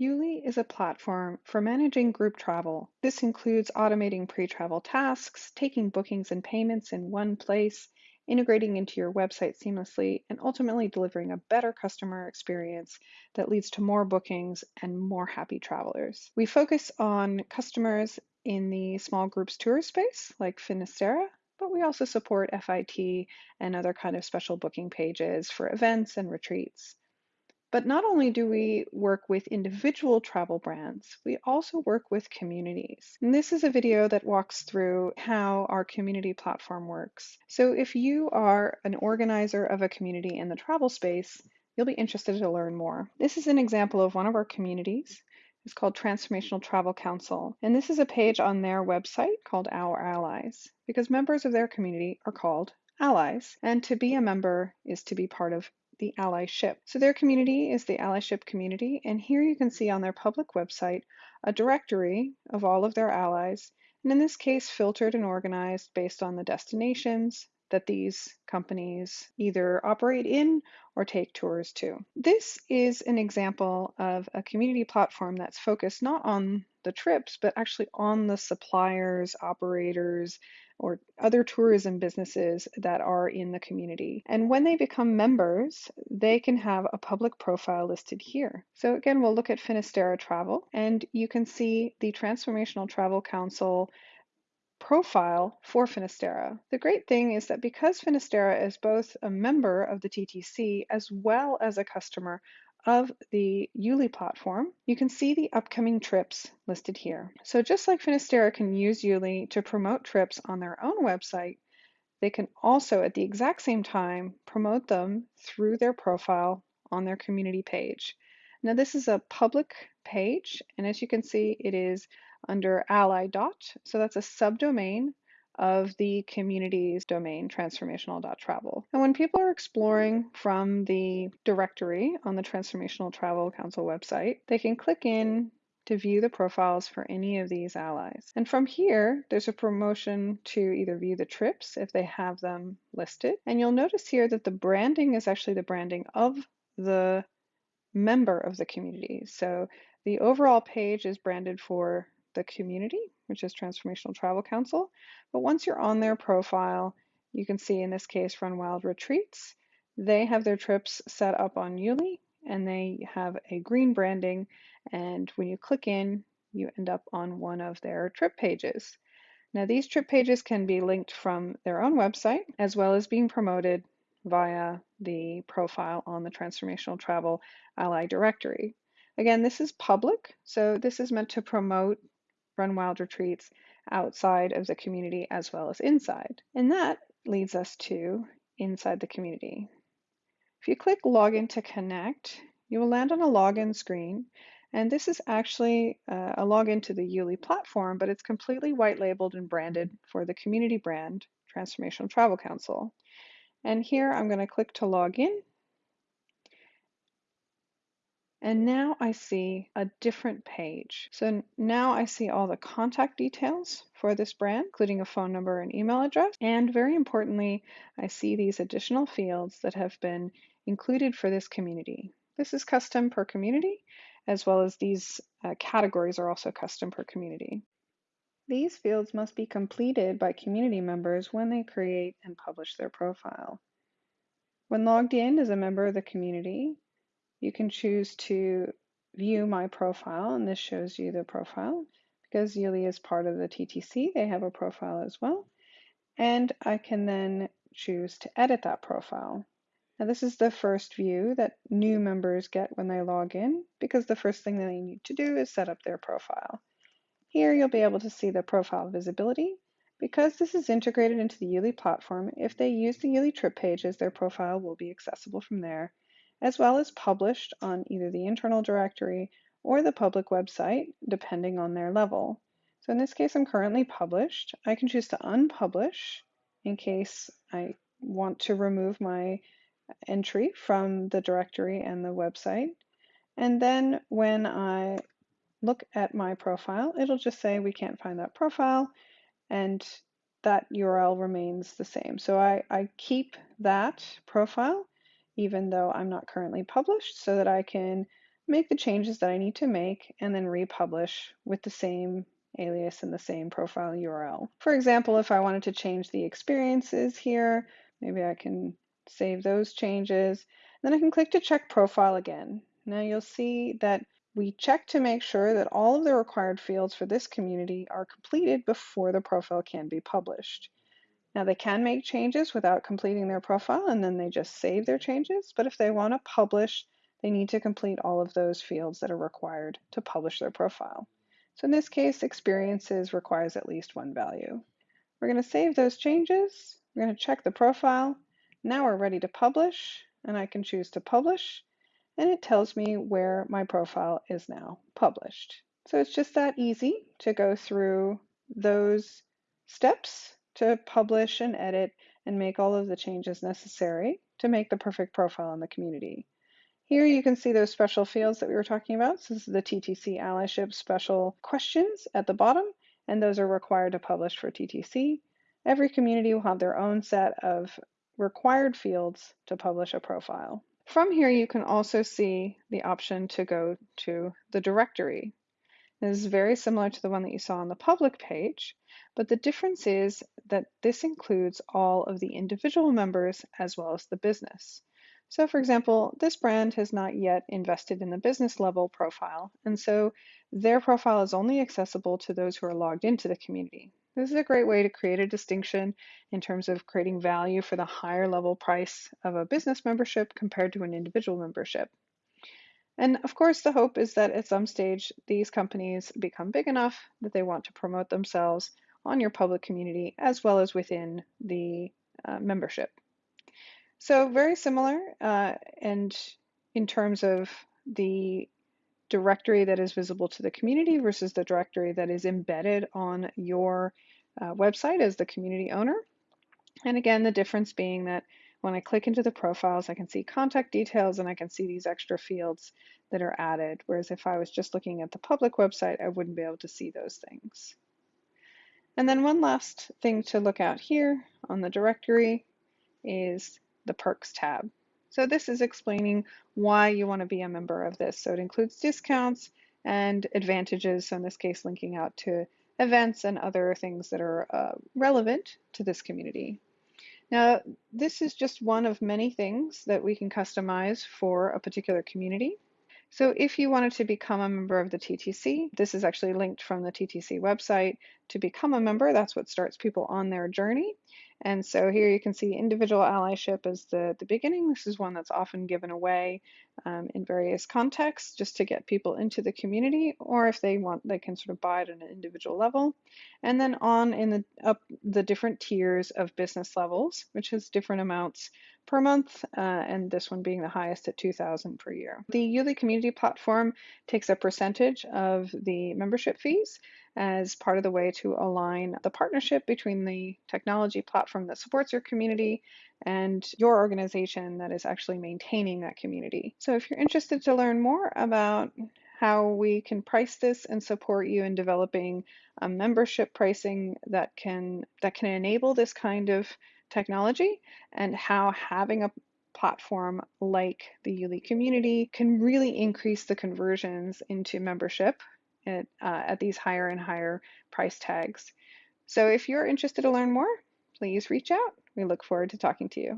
YouLi is a platform for managing group travel. This includes automating pre-travel tasks, taking bookings and payments in one place, integrating into your website seamlessly, and ultimately delivering a better customer experience that leads to more bookings and more happy travelers. We focus on customers in the small groups tour space, like Finisterra, but we also support FIT and other kind of special booking pages for events and retreats. But not only do we work with individual travel brands, we also work with communities. And this is a video that walks through how our community platform works. So if you are an organizer of a community in the travel space, you'll be interested to learn more. This is an example of one of our communities. It's called Transformational Travel Council. And this is a page on their website called Our Allies, because members of their community are called allies. And to be a member is to be part of the allyship. So their community is the allyship community, and here you can see on their public website a directory of all of their allies, and in this case filtered and organized based on the destinations that these companies either operate in or take tours to. This is an example of a community platform that's focused not on the trips, but actually on the suppliers, operators, or other tourism businesses that are in the community. And when they become members, they can have a public profile listed here. So again, we'll look at Finisterra Travel and you can see the Transformational Travel Council profile for Finisterra. The great thing is that because Finisterra is both a member of the TTC as well as a customer of the YouLi platform, you can see the upcoming trips listed here. So just like Finisterra can use YouLi to promote trips on their own website, they can also at the exact same time promote them through their profile on their community page. Now this is a public page, and as you can see, it is under ally dot, so that's a subdomain of the community's domain, transformational.travel. And when people are exploring from the directory on the Transformational Travel Council website, they can click in to view the profiles for any of these allies. And from here, there's a promotion to either view the trips if they have them listed. And you'll notice here that the branding is actually the branding of the member of the community. So the overall page is branded for the community, which is Transformational Travel Council. But once you're on their profile, you can see in this case Run Wild Retreats. They have their trips set up on YouLi and they have a green branding. And when you click in, you end up on one of their trip pages. Now these trip pages can be linked from their own website as well as being promoted via the profile on the Transformational Travel Ally directory. Again, this is public, so this is meant to promote Run Wild retreats outside of the community as well as inside. And that leads us to inside the community. If you click Login to Connect, you will land on a login screen. And this is actually uh, a login to the YouLi platform, but it's completely white labeled and branded for the community brand, Transformational Travel Council. And here I'm going to click to log in. And now I see a different page. So now I see all the contact details for this brand, including a phone number and email address. And very importantly, I see these additional fields that have been included for this community. This is custom per community, as well as these uh, categories are also custom per community. These fields must be completed by community members when they create and publish their profile. When logged in as a member of the community, you can choose to view my profile, and this shows you the profile. Because YouLi is part of the TTC, they have a profile as well. And I can then choose to edit that profile. Now this is the first view that new members get when they log in, because the first thing they need to do is set up their profile. Here you'll be able to see the profile visibility. Because this is integrated into the YouLi platform, if they use the YouLi trip pages, their profile will be accessible from there as well as published on either the internal directory or the public website, depending on their level. So in this case, I'm currently published. I can choose to unpublish in case I want to remove my entry from the directory and the website. And then when I look at my profile, it'll just say we can't find that profile and that URL remains the same. So I, I keep that profile even though I'm not currently published so that I can make the changes that I need to make, and then republish with the same alias and the same profile URL. For example, if I wanted to change the experiences here, maybe I can save those changes. Then I can click to check profile again. Now you'll see that we check to make sure that all of the required fields for this community are completed before the profile can be published. Now they can make changes without completing their profile and then they just save their changes, but if they want to publish, they need to complete all of those fields that are required to publish their profile. So in this case, experiences requires at least one value. We're going to save those changes. We're going to check the profile. Now we're ready to publish and I can choose to publish and it tells me where my profile is now published. So it's just that easy to go through those steps to publish and edit and make all of the changes necessary to make the perfect profile in the community. Here you can see those special fields that we were talking about. So this is the TTC allyship special questions at the bottom, and those are required to publish for TTC. Every community will have their own set of required fields to publish a profile. From here, you can also see the option to go to the directory. This is very similar to the one that you saw on the public page, but the difference is that this includes all of the individual members as well as the business. So for example, this brand has not yet invested in the business level profile, and so their profile is only accessible to those who are logged into the community. This is a great way to create a distinction in terms of creating value for the higher level price of a business membership compared to an individual membership. And of course, the hope is that at some stage, these companies become big enough that they want to promote themselves on your public community as well as within the uh, membership. So very similar uh, and in terms of the directory that is visible to the community versus the directory that is embedded on your uh, website as the community owner. And again, the difference being that when I click into the profiles, I can see contact details and I can see these extra fields that are added. Whereas if I was just looking at the public website, I wouldn't be able to see those things. And then one last thing to look out here on the directory is the perks tab. So this is explaining why you want to be a member of this. So it includes discounts and advantages. So in this case, linking out to events and other things that are uh, relevant to this community. Now, this is just one of many things that we can customize for a particular community. So if you wanted to become a member of the TTC, this is actually linked from the TTC website. To become a member, that's what starts people on their journey. And so here you can see individual allyship as the, the beginning. This is one that's often given away um, in various contexts just to get people into the community, or if they want, they can sort of buy it at an individual level. And then on in the up the different tiers of business levels, which has different amounts per month, uh, and this one being the highest at 2000 per year. The YouLi community platform takes a percentage of the membership fees as part of the way to align the partnership between the technology platform that supports your community and your organization that is actually maintaining that community. So if you're interested to learn more about how we can price this and support you in developing a membership pricing that can that can enable this kind of technology and how having a platform like the YouLi community can really increase the conversions into membership at, uh, at these higher and higher price tags. So if you're interested to learn more, please reach out. We look forward to talking to you.